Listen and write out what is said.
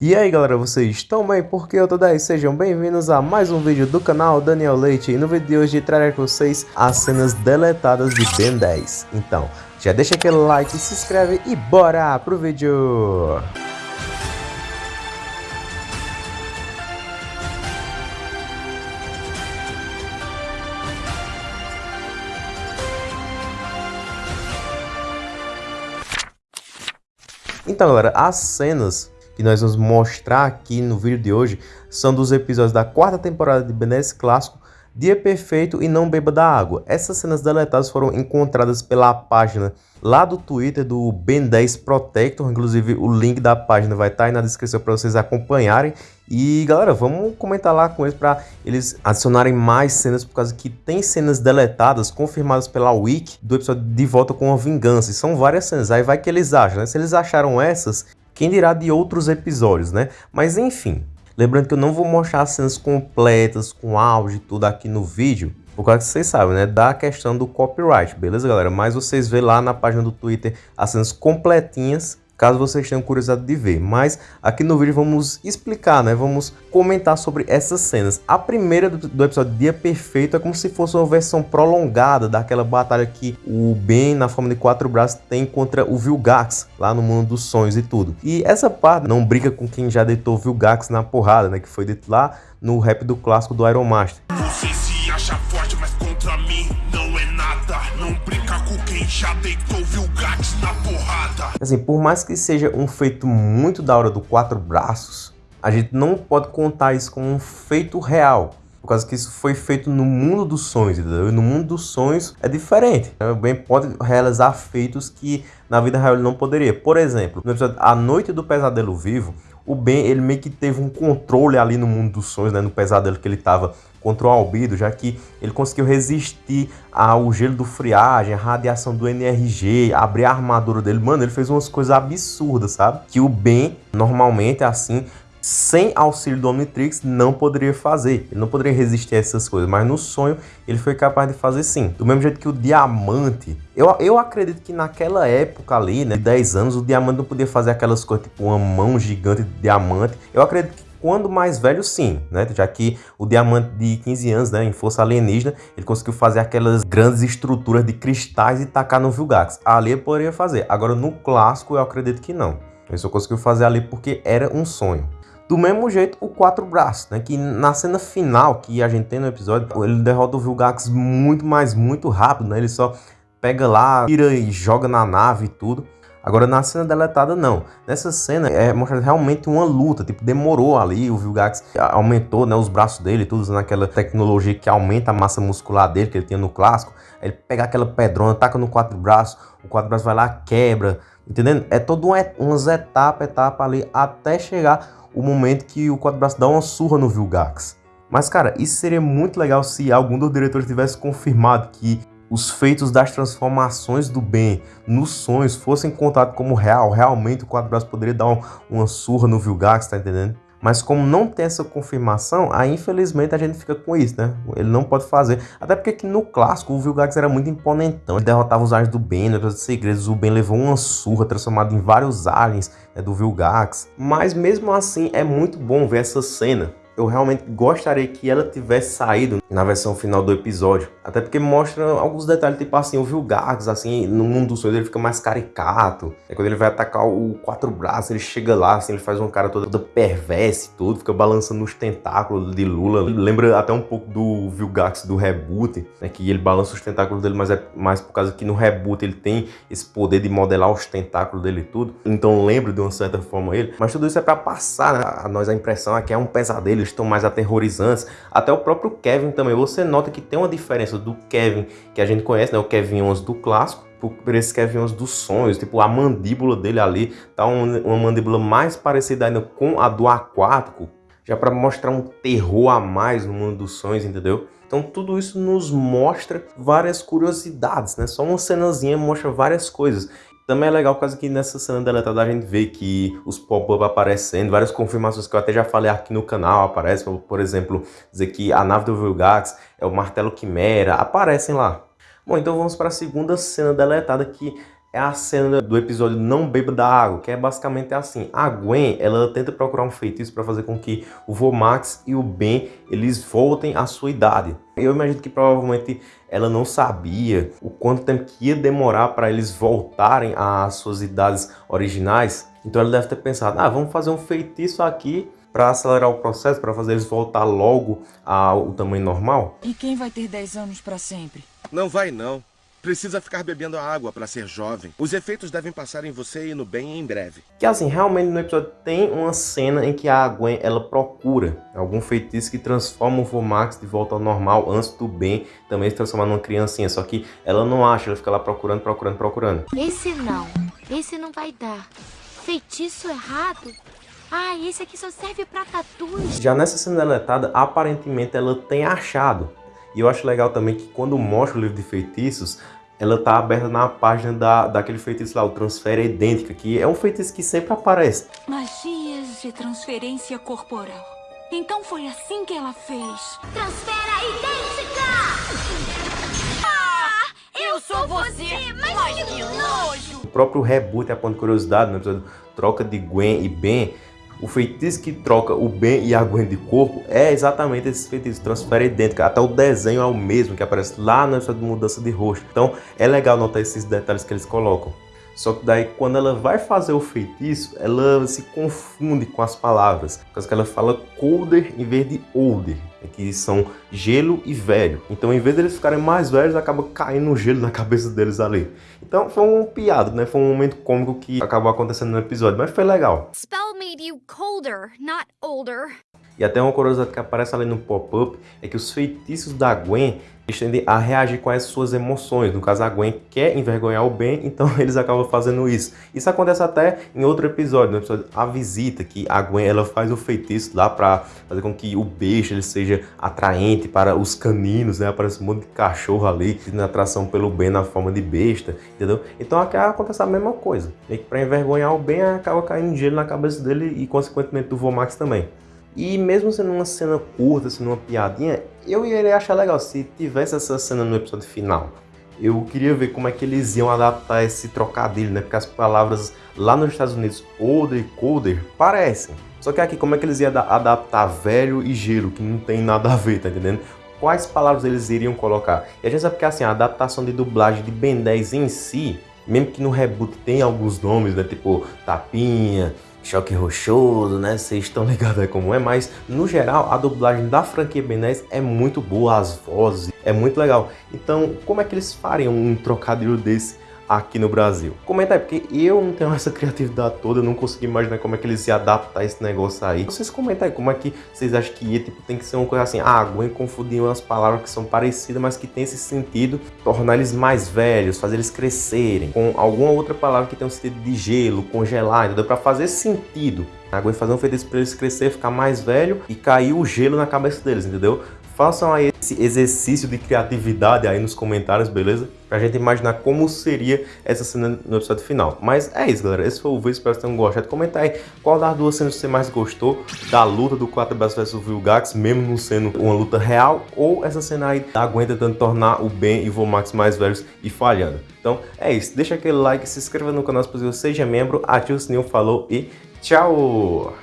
E aí galera, vocês estão bem? Porque eu tô daí, sejam bem-vindos a mais um vídeo do canal Daniel Leite E no vídeo de hoje trarei com vocês as cenas deletadas de Ben 10 Então, já deixa aquele like, se inscreve e bora pro vídeo! Então galera, as cenas que nós vamos mostrar aqui no vídeo de hoje são dos episódios da quarta temporada de 10 Clássico, Dia Perfeito e Não Beba da Água. Essas cenas deletadas foram encontradas pela página lá do Twitter do Ben 10 Protector, inclusive o link da página vai estar tá aí na descrição para vocês acompanharem. E galera, vamos comentar lá com eles para eles adicionarem mais cenas, por causa que tem cenas deletadas, confirmadas pela Wiki, do episódio De Volta com a Vingança. E são várias cenas, aí vai que eles acham, né? Se eles acharam essas, quem dirá de outros episódios, né? Mas enfim, lembrando que eu não vou mostrar as cenas completas, com áudio e tudo aqui no vídeo, por causa que vocês sabem, né? Da questão do copyright, beleza, galera? Mas vocês vê lá na página do Twitter as cenas completinhas caso vocês tenham curiosidade de ver. Mas aqui no vídeo vamos explicar, né? Vamos comentar sobre essas cenas. A primeira do, do episódio Dia Perfeito é como se fosse uma versão prolongada daquela batalha que o Ben, na forma de quatro braços, tem contra o Vilgax, lá no mundo dos sonhos e tudo. E essa parte não briga com quem já deitou o Vilgax na porrada, né? Que foi dito lá no rap do clássico do Iron Master. Você se acha forte, mas contra mim não é nada. Não brinca com quem já deitou o Vilgax na Assim, por mais que seja um feito muito da hora do quatro braços, a gente não pode contar isso como um feito real. Por causa que isso foi feito no mundo dos sonhos, entendeu? E no mundo dos sonhos é diferente. O Ben pode realizar feitos que na vida real ele não poderia. Por exemplo, no episódio A Noite do Pesadelo Vivo, o Ben ele meio que teve um controle ali no mundo dos sonhos, né? No pesadelo que ele estava contra o albedo, já que ele conseguiu resistir ao gelo do friagem, a radiação do NRG, abrir a armadura dele. Mano, ele fez umas coisas absurdas, sabe? Que o Ben, normalmente, assim, sem auxílio do Omnitrix, não poderia fazer. Ele não poderia resistir a essas coisas, mas no sonho ele foi capaz de fazer sim. Do mesmo jeito que o Diamante, eu, eu acredito que naquela época ali, né, de 10 anos, o Diamante não podia fazer aquelas coisas, tipo uma mão gigante de diamante. Eu acredito que quando mais velho, sim, né? Já que o diamante de 15 anos, né, em força alienígena, ele conseguiu fazer aquelas grandes estruturas de cristais e tacar no Vilgax. Ali poderia fazer. Agora, no clássico, eu acredito que não. Ele só conseguiu fazer ali porque era um sonho. Do mesmo jeito, o quatro braços, né? Que na cena final que a gente tem no episódio, ele derrota o Vilgax muito mais, muito rápido, né? Ele só pega lá, tira e joga na nave e tudo. Agora na cena deletada não. Nessa cena é mostrado realmente uma luta, tipo, demorou ali, o Vilgax aumentou, né, os braços dele, tudo usando aquela tecnologia que aumenta a massa muscular dele, que ele tinha no clássico. Ele pega aquela pedrona, taca no quatro braços, o quatro braços vai lá, quebra, entendendo? É todo uma, umas etapas, etapa ali, até chegar o momento que o quatro braços dá uma surra no Vilgax. Mas, cara, isso seria muito legal se algum dos diretores tivesse confirmado que os feitos das transformações do bem nos sonhos fossem contados como real, realmente o quatro braços poderia dar um, uma surra no Vilgax, tá entendendo? Mas como não tem essa confirmação, aí infelizmente a gente fica com isso, né? Ele não pode fazer. Até porque aqui no clássico o Vilgax era muito imponentão. Ele derrotava os aliens do Ben, no dos segredos, o Ben levou uma surra transformado em vários aliens né, do Vilgax. Mas mesmo assim é muito bom ver essa cena eu realmente gostaria que ela tivesse saído na versão final do episódio. Até porque mostra alguns detalhes, tipo assim, o Vilgax, assim, no mundo dos sonhos ele fica mais caricato. É quando ele vai atacar o quatro braços, ele chega lá, assim, ele faz uma cara toda, toda perversa e tudo, fica balançando os tentáculos de Lula. Lembra até um pouco do Vilgax do reboot, né, que ele balança os tentáculos dele, mas é mais por causa que no reboot ele tem esse poder de modelar os tentáculos dele e tudo. Então lembra de uma certa forma ele. Mas tudo isso é para passar né, a nós a impressão é que é um pesadelo, estão mais aterrorizantes. Até o próprio Kevin também, você nota que tem uma diferença do Kevin que a gente conhece, né, o Kevin 11 do clássico, por esse Kevin 11 dos sonhos, tipo a mandíbula dele ali, tá uma, uma mandíbula mais parecida ainda com a do aquático, já para mostrar um terror a mais no mundo dos sonhos, entendeu? Então tudo isso nos mostra várias curiosidades, né? Só uma cenazinha mostra várias coisas. Também é legal por causa que nessa cena deletada a gente vê que os pop-up aparecendo, várias confirmações que eu até já falei aqui no canal aparecem, por exemplo, dizer que a nave do Vilgax é o martelo Quimera, aparecem lá. Bom, então vamos para a segunda cena deletada que é a cena do episódio Não Beba da Água, que é basicamente assim. A Gwen, ela tenta procurar um feitiço para fazer com que o Vomax e o Ben, eles voltem à sua idade. Eu imagino que provavelmente ela não sabia o quanto tempo que ia demorar para eles voltarem às suas idades originais. Então ela deve ter pensado, ah, vamos fazer um feitiço aqui para acelerar o processo, para fazer eles voltar logo ao tamanho normal. E quem vai ter 10 anos para sempre? Não vai não. Precisa ficar bebendo água para ser jovem. Os efeitos devem passar em você e no bem em breve. Que assim, realmente no episódio tem uma cena em que a Gwen, ela procura algum feitiço que transforma o Vomax de volta ao normal antes do Ben também se transformar numa criancinha. Só que ela não acha, ela fica lá procurando, procurando, procurando. Esse não. Esse não vai dar. Feitiço errado? Ah, esse aqui só serve pra tatus. Já nessa cena deletada, aparentemente ela tem achado e eu acho legal também que quando mostra o livro de feitiços, ela tá aberta na página da, daquele feitiço lá, o Transfera Idêntica, que é um feitiço que sempre aparece. Magias de transferência corporal. Então foi assim que ela fez. Transfera Idêntica! Ah, eu sou você, mas que nojo! O próprio reboot, a ponto de curiosidade, no episódio Troca de Gwen e Ben, o feitiço que troca o Ben e a Gwen de corpo é exatamente esse feitiço, transfere idêntico. Até o desenho é o mesmo que aparece lá na de mudança de rosto. Então é legal notar esses detalhes que eles colocam. Só que daí quando ela vai fazer o feitiço, ela se confunde com as palavras. Por causa que ela fala colder em vez de older, que são gelo e velho. Então em vez deles ficarem mais velhos, acaba caindo gelo na cabeça deles ali. Então foi um piado, né? Foi um momento cômico que acabou acontecendo no episódio, mas foi legal. Spell made you colder, not older. E até uma curiosidade que aparece ali no pop-up é que os feitiços da Gwen tendem a reagir com as suas emoções. No caso, a Gwen quer envergonhar o Ben, então eles acabam fazendo isso. Isso acontece até em outro episódio, no episódio A Visita, que a Gwen ela faz o feitiço lá para fazer com que o beijo ele seja atraente para os caninos, né? Aparece um monte de cachorro ali, na atração pelo Ben na forma de besta, entendeu? Então aqui acontece a mesma coisa. E para envergonhar o Ben, acaba caindo gelo na cabeça dele e consequentemente do Vomax também. E mesmo sendo uma cena curta, sendo uma piadinha, eu iria achar legal se tivesse essa cena no episódio final. Eu queria ver como é que eles iam adaptar esse trocadilho, né? Porque as palavras lá nos Estados Unidos, older e colder, parecem. Só que aqui, como é que eles iam adaptar velho e gelo, que não tem nada a ver, tá entendendo? Quais palavras eles iriam colocar? E a gente sabe que assim, a adaptação de dublagem de Ben 10 em si, mesmo que no reboot tem alguns nomes, né? Tipo Tapinha, choque rochoso, né? Vocês estão ligados aí como é, mas no geral a dublagem da franquia Ben 10 é muito boa, as vozes, é muito legal. Então, como é que eles fariam um trocadilho desse aqui no Brasil. Comenta aí, porque eu não tenho essa criatividade toda, eu não consegui imaginar como é que eles iam adaptar esse negócio aí. Vocês comentem aí como é que vocês acham que ia, tipo, tem que ser uma coisa assim, ah, Gwen confundir umas palavras que são parecidas, mas que tem esse sentido, tornar eles mais velhos, fazer eles crescerem, com alguma outra palavra que tem um sentido de gelo, congelar, entendeu? Pra fazer sentido. A Gwen fazer um feitiço pra eles crescer, ficar mais velho e cair o gelo na cabeça deles, entendeu? Façam aí esse exercício de criatividade aí nos comentários, beleza? Pra gente imaginar como seria essa cena no episódio final. Mas é isso, galera. Esse foi o vídeo, espero que tenham gostado. Comenta aí qual das duas cenas você mais gostou da luta do 4 vs Vilgax, mesmo não sendo uma luta real, ou essa cena aí da Gwen tentando tornar o Ben e o Vomax mais velhos e falhando. Então é isso. Deixa aquele like, se inscreva no canal se possível, seja membro, ative o sininho, falou e tchau!